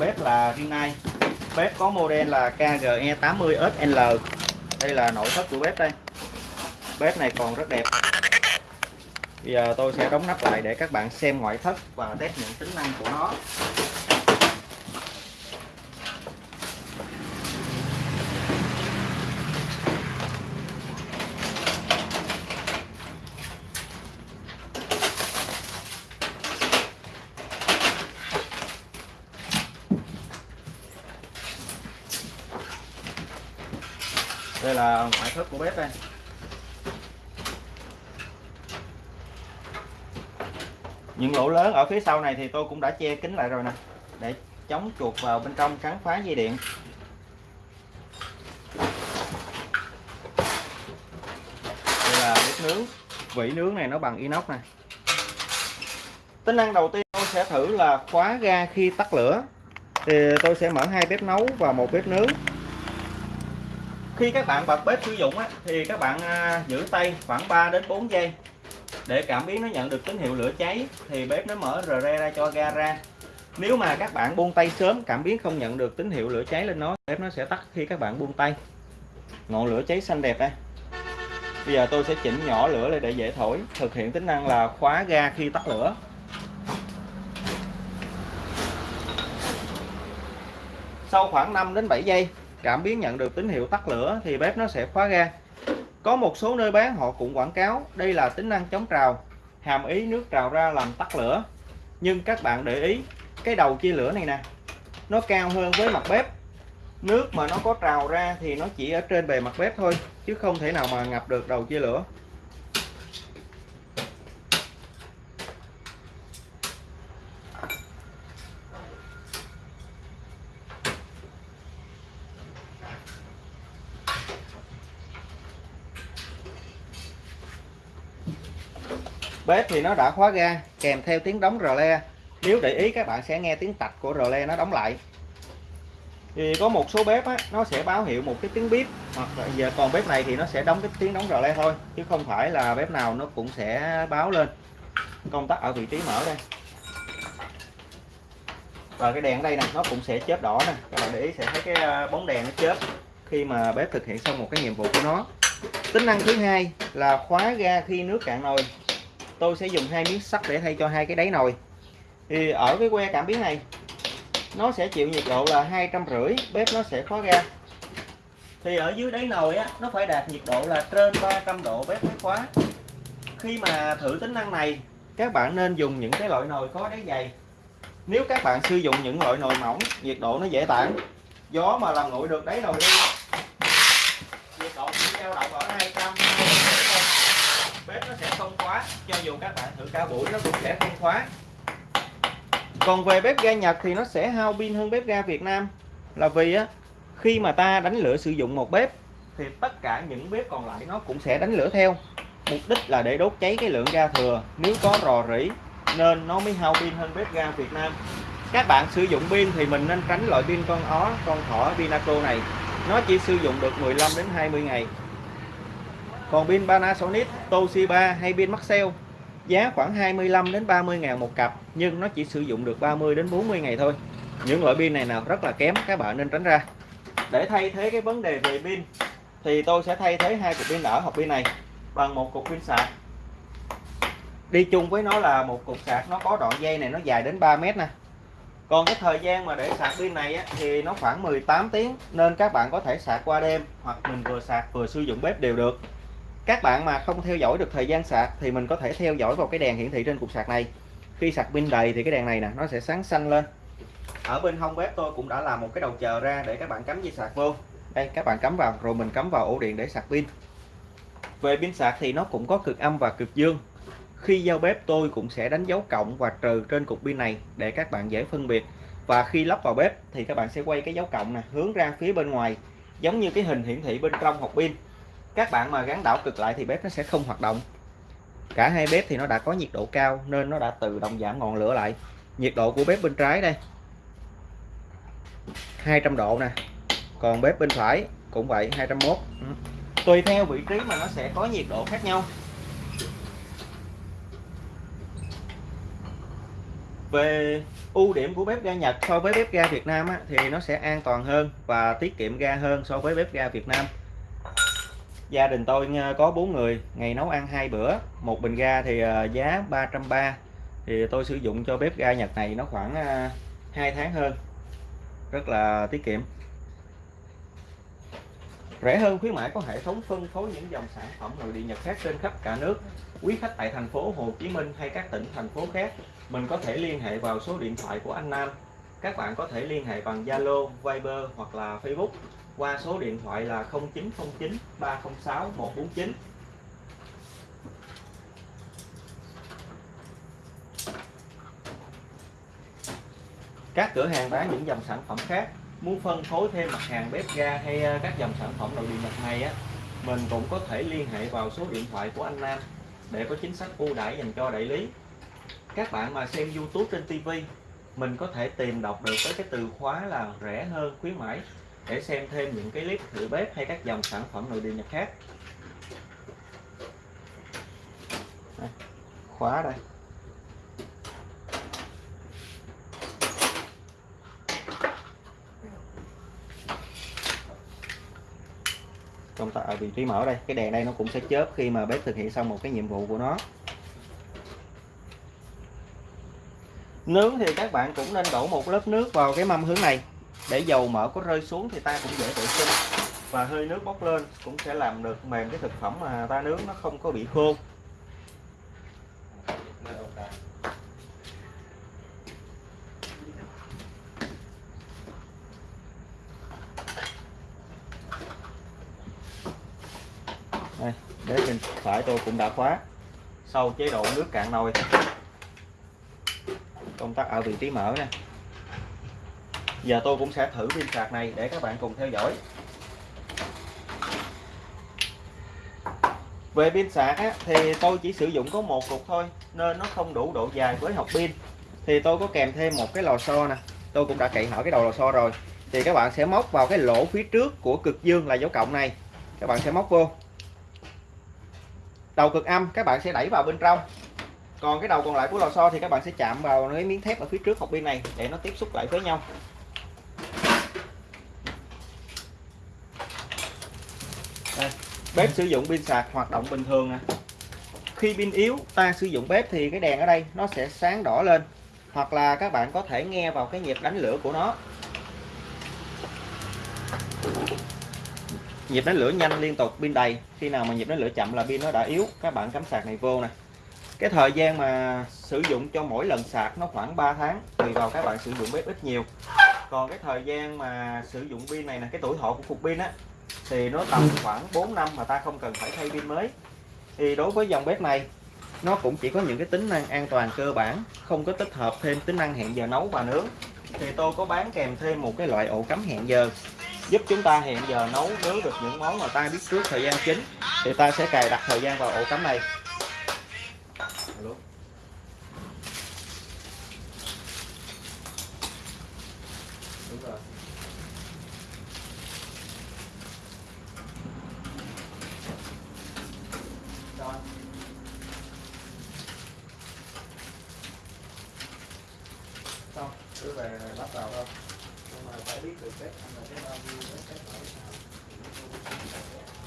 bếp là Rinnai bếp có model là KGE 80SL đây là nội thất của bếp đây. Bếp này còn rất đẹp. Bây giờ tôi sẽ đóng nắp lại để các bạn xem ngoại thất và test những tính năng của nó. Đây là ngoại thất của bếp đây. Những lỗ lớn ở phía sau này thì tôi cũng đã che kín lại rồi nè, để chống chuột vào bên trong cắn phá dây điện. Đây là bếp nướng. Vỉ nướng này nó bằng inox này tính năng đầu tiên tôi sẽ thử là khóa ga khi tắt lửa. Thì tôi sẽ mở hai bếp nấu và một bếp nướng khi các bạn bật bếp sử dụng á, thì các bạn à, giữ tay khoảng 3 đến 4 giây. Để cảm biến nó nhận được tín hiệu lửa cháy thì bếp nó mở rờ re ra cho ga ra. Nếu mà các bạn buông tay sớm cảm biến không nhận được tín hiệu lửa cháy lên nó bếp nó sẽ tắt khi các bạn buông tay. Ngọn lửa cháy xanh đẹp đây. Bây giờ tôi sẽ chỉnh nhỏ lửa lên để dễ thổi thực hiện tính năng là khóa ga khi tắt lửa. Sau khoảng 5 đến 7 giây cảm biến nhận được tín hiệu tắt lửa thì bếp nó sẽ khóa ga. Có một số nơi bán, họ cũng quảng cáo, đây là tính năng chống trào, hàm ý nước trào ra làm tắt lửa. Nhưng các bạn để ý, cái đầu chia lửa này nè, nó cao hơn với mặt bếp. Nước mà nó có trào ra thì nó chỉ ở trên bề mặt bếp thôi, chứ không thể nào mà ngập được đầu chia lửa. Bếp thì nó đã khóa ga kèm theo tiếng đóng rờ le. Nếu để ý các bạn sẽ nghe tiếng tạch của rờ le nó đóng lại. Thì có một số bếp á, nó sẽ báo hiệu một cái tiếng bếp hoặc là giờ còn bếp này thì nó sẽ đóng cái tiếng đóng rờ le thôi chứ không phải là bếp nào nó cũng sẽ báo lên. Công tắc ở vị trí mở đây. Và cái đèn ở đây nè nó cũng sẽ chớp đỏ nè. Các bạn để ý sẽ thấy cái à, bóng đèn nó chớp khi mà bếp thực hiện xong một cái nhiệm vụ của nó. Tính năng thứ hai là khóa ga khi nước cạn nồi tôi sẽ dùng hai miếng sắt để thay cho hai cái đáy nồi. Thì ở cái que cảm biến này, nó sẽ chịu nhiệt độ là hai trăm rưỡi, bếp nó sẽ khóa ra thì ở dưới đáy nồi á, nó phải đạt nhiệt độ là trên 300 độ, bếp mới khóa. Khi mà thử tính năng này, các bạn nên dùng những cái loại nồi có đáy dày. Nếu các bạn sử dụng những loại nồi mỏng, nhiệt độ nó dễ tản. Gió mà làm nguội được đáy nồi đi nhiệt độ chỉ dao động ở 200 bếp nó sẽ không khóa cho dù các bạn thử cả buổi, nó cũng sẽ không khóa còn về bếp ga Nhật thì nó sẽ hao pin hơn bếp ga Việt Nam. Là vì á, khi mà ta đánh lửa sử dụng một bếp, thì tất cả những bếp còn lại nó cũng sẽ đánh lửa theo. Mục đích là để đốt cháy cái lượng ga thừa. Nếu có rò rỉ, nên nó mới hao pin hơn bếp ga Việt Nam. Các bạn sử dụng pin thì mình nên tránh loại pin con ó, con thỏ Pinaco này. Nó chỉ sử dụng được 15 đến 20 ngày còn pin Panasonic Toshiba hay pin Maxell giá khoảng 25 đến 30 ngàn một cặp nhưng nó chỉ sử dụng được 30 đến 40 ngày thôi. Những loại pin này nào rất là kém các bạn nên tránh ra. Để thay thế cái vấn đề về pin thì tôi sẽ thay thế hai cục pin đỡ hộp pin này bằng một cục pin sạc. Đi chung với nó là một cục sạc nó có đoạn dây này nó dài đến 3 mét nè. Còn cái thời gian mà để sạc pin này á, thì nó khoảng 18 tiếng nên các bạn có thể sạc qua đêm hoặc mình vừa sạc vừa sử dụng bếp đều được các bạn mà không theo dõi được thời gian sạc thì mình có thể theo dõi vào cái đèn hiển thị trên cục sạc này. Khi sạc pin đầy thì cái đèn này nè, nó sẽ sáng xanh lên. Ở bên hông bếp tôi cũng đã làm một cái đầu chờ ra để các bạn cắm dây sạc vô. Đây, các bạn cắm vào, rồi mình cắm vào ổ điện để sạc pin. Về pin sạc thì nó cũng có cực âm và cực dương. Khi giao bếp tôi cũng sẽ đánh dấu cộng và trừ trên cục pin này để các bạn dễ phân biệt. Và khi lắp vào bếp thì các bạn sẽ quay cái dấu cộng nè, hướng ra phía bên ngoài, giống như cái hình hiển thị bên trong hộp pin các bạn mà gắn đảo cực lại thì bếp nó sẽ không hoạt động. Cả hai bếp thì nó đã có nhiệt độ cao nên nó đã tự động giảm ngọn lửa lại. Nhiệt độ của bếp bên trái đây 200 độ nè. Còn bếp bên phải cũng vậy 201 ừ. tùy theo vị trí mà nó sẽ có nhiệt độ khác nhau. Về ưu điểm của bếp ga Nhật so với bếp ga Việt Nam á, thì nó sẽ an toàn hơn và tiết kiệm ga hơn so với bếp ga Việt Nam gia đình tôi ờ, có 4 người ngày nấu ăn hai bữa một bình ga thì ờ, giá 330 thì tôi sử dụng cho bếp ga Nhật này nó khoảng ờ, 2 tháng hơn. Rất là tiết kiệm. Rẻ hơn khuyến mãi có hệ thống phân phối những dòng sản phẩm nội địa Nhật khác trên khắp cả nước. Quý khách tại thành phố Hồ Chí Minh hay các tỉnh thành phố khác mình có thể liên hệ vào số điện thoại của anh Nam. Các bạn có thể liên hệ bằng Zalo, Viber hoặc là Facebook qua số điện thoại là 0909 306 149 các cửa hàng bán những dòng sản phẩm khác, muốn phân phối thêm mặt hàng bếp ga hay ờ, các dòng sản phẩm nội địa Nhật này á, mình cũng có thể liên hệ vào số điện thoại của anh Nam để có chính sách ưu đãi dành cho đại lý. Các bạn mà xem YouTube trên TV mình có thể tìm đọc được với cái từ khóa là rẻ hơn, khuyến mãi để xem thêm những cái clip thử bếp hay các dòng sản phẩm nội địa Nhật khác. Đây, khóa đây. Công tắc ở vị trí mở đây cái đèn đây nó cũng sẽ chớp khi mà bếp thực hiện xong một cái nhiệm vụ của nó. Nướng thì các bạn cũng nên đổ một lớp nước vào cái mâm hướng này để dầu mỡ có rơi xuống thì ta cũng dễ vệ sinh. Và hơi nước bốc lên cũng sẽ làm được mềm cái thực phẩm mà ta nướng nó không có bị khô. Đây, để bên phải tôi cũng đã khóa. Sau chế độ nước cạn nồi. Công tắc ở vị trí mở nè giờ tôi cũng sẽ thử pin sạc này để các bạn cùng theo dõi. Về pin sạc á, thì tôi chỉ sử dụng có một cục thôi nên nó không đủ độ dài với học pin. Thì tôi có kèm thêm một cái lò xo nè. Tôi cũng đã cậy hở cái đầu lò xo rồi. Thì các bạn sẽ móc vào cái lỗ phía trước của cực dương là dấu cộng này. Các bạn sẽ móc vô. Đầu cực âm các bạn sẽ đẩy vào bên trong. Còn cái đầu còn lại của lò xo thì các bạn sẽ chạm vào cái miếng thép ở phía trước học pin này để nó tiếp xúc lại với nhau Đây, bếp sử dụng pin sạc hoạt động bình thường nè khi pin yếu, ta sử dụng bếp thì cái đèn ở đây nó sẽ sáng đỏ lên. Hoặc là các bạn có thể nghe vào cái nhịp đánh lửa của nó. Nhịp đánh lửa nhanh liên tục, pin đầy. Khi nào mà nhịp đánh lửa chậm là pin nó đã yếu. Các bạn cắm sạc này vô nè. Cái thời gian mà sử dụng cho mỗi lần sạc nó khoảng 3 tháng, tùy vào các bạn sử dụng bếp ít nhiều. Còn cái thời gian mà sử dụng pin này là cái tuổi thọ của cục pin á thì nó tầm khoảng 4 năm mà ta không cần phải thay pin mới. Thì đối với dòng bếp này, nó cũng chỉ có những cái tính năng an toàn cơ bản, không có tích hợp thêm tính năng hẹn giờ nấu và nướng. Thì tôi có bán kèm thêm một cái loại ổ cắm hẹn giờ, giúp chúng ta hẹn giờ nấu, nướng được những món mà ta biết trước thời gian chính. Thì ta sẽ cài đặt thời gian vào ổ cắm này. Cứ về bắt đầu thôi. Nhưng mà phải biết được cách ăn là cái bao nhiêu cái cách phải sao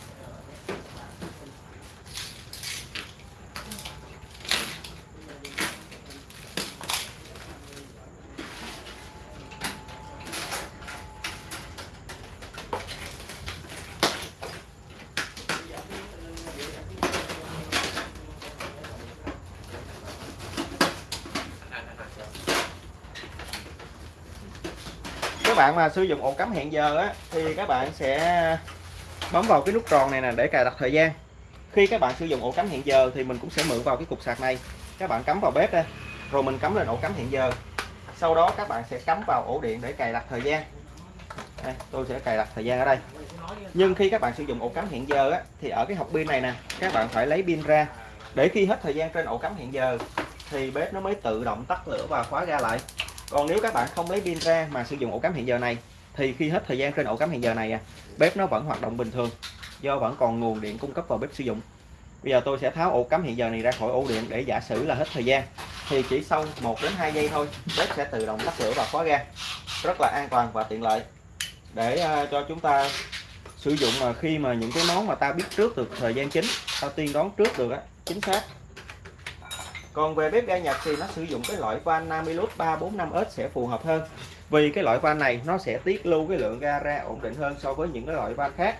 các bạn mà sử dụng ổ cắm hẹn giờ á thì các bạn sẽ bấm vào cái nút tròn này nè để cài đặt thời gian. Khi các bạn sử dụng ổ cắm hẹn giờ thì mình cũng sẽ mượn vào cái cục sạc này. Các bạn cắm vào bếp đây rồi mình cắm lên ổ cắm hẹn giờ. Sau đó các bạn sẽ cắm vào ổ điện để cài đặt thời gian. Đây, tôi sẽ cài đặt thời gian ở đây. Nhưng khi các bạn sử dụng ổ cắm hẹn giờ á, thì ở cái hộp pin này nè các bạn phải lấy pin ra. Để khi hết thời gian trên ổ cắm hẹn giờ thì bếp nó mới tự động tắt lửa và khóa ra lại còn nếu các bạn không lấy pin ra mà sử dụng ổ cắm hẹn giờ này thì khi hết thời gian trên ổ cắm hẹn giờ này à, bếp nó vẫn hoạt động bình thường do vẫn còn nguồn điện cung cấp vào bếp sử dụng. Bây giờ tôi sẽ tháo ổ cắm hẹn giờ này ra khỏi ổ điện để giả sử là hết thời gian thì chỉ sau 1 đến 2 giây thôi bếp sẽ tự động tắt lửa và khóa ga. Rất là an toàn và tiện lợi. Để ờ, cho chúng ta sử dụng mà khi mà những cái món mà ta biết trước được thời gian chính ta tiên đoán trước được á chính xác còn về bếp ga Nhật thì nó sử dụng cái loại van Namilus 345S sẽ phù hợp hơn. Vì cái loại van này nó sẽ tiết lưu cái lượng ga ra ổn định hơn so với những cái loại van khác.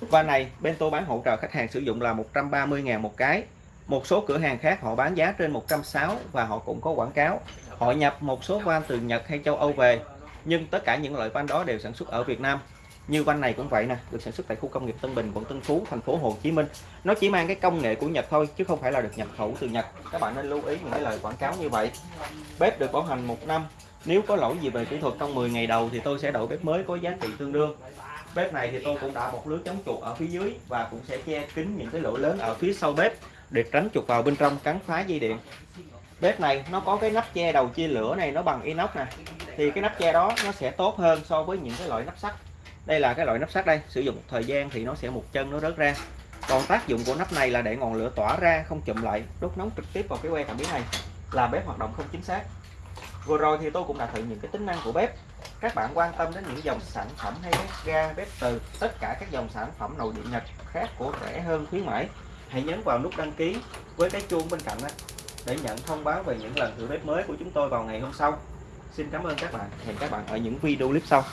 Van này Bento bán hỗ trợ khách hàng sử dụng là 130.000 một cái. Một số cửa hàng khác họ bán giá trên 160 và họ cũng có quảng cáo. Họ nhập một số van từ Nhật hay châu Âu về, nhưng tất cả những loại van đó đều sản xuất ở Việt Nam như van này cũng vậy nè, được sản xuất tại khu công nghiệp Tân Bình, quận Tân Phú, thành phố Hồ Chí Minh. Nó chỉ mang cái công nghệ của Nhật thôi, chứ không phải là được nhập khẩu từ Nhật. Các bạn nên lưu ý những cái lời quảng cáo như vậy. Bếp được bảo hành một năm. Nếu có lỗi gì về kỹ thuật trong 10 ngày đầu thì tôi sẽ đổi bếp mới có giá trị tương đương. Bếp này thì tôi cũng đã một lưới chống chuột ở phía dưới và cũng sẽ che kín những cái lỗ lớn ở phía sau bếp để tránh chuột vào bên trong, cắn phá dây điện. Bếp này nó có cái nắp che đầu chia lửa này, nó bằng inox nè. Thì cái nắp che đó nó sẽ tốt hơn so với những cái loại nắp sắt đây là cái loại nắp sắt đây. Sử dụng một thời gian thì nó sẽ một chân nó rớt ra. Còn tác dụng của nắp này là để ngọn lửa tỏa ra, không chụm lại, đốt nóng trực tiếp vào cái que cảm biến này. Là bếp hoạt động không chính xác. Vừa rồi thì tôi cũng đã thử những cái tính năng của bếp. Các bạn quan tâm đến những dòng sản phẩm hay bếp ga, bếp từ, tất cả các dòng sản phẩm nội địa nhật khác của rẻ hơn, khuyến mãi. Hãy nhấn vào nút đăng ký với cái chuông bên cạnh đó để nhận thông báo về những lần thử bếp mới của chúng tôi vào ngày hôm sau. Xin cảm ơn các bạn. Hẹn các bạn ở những video clip sau.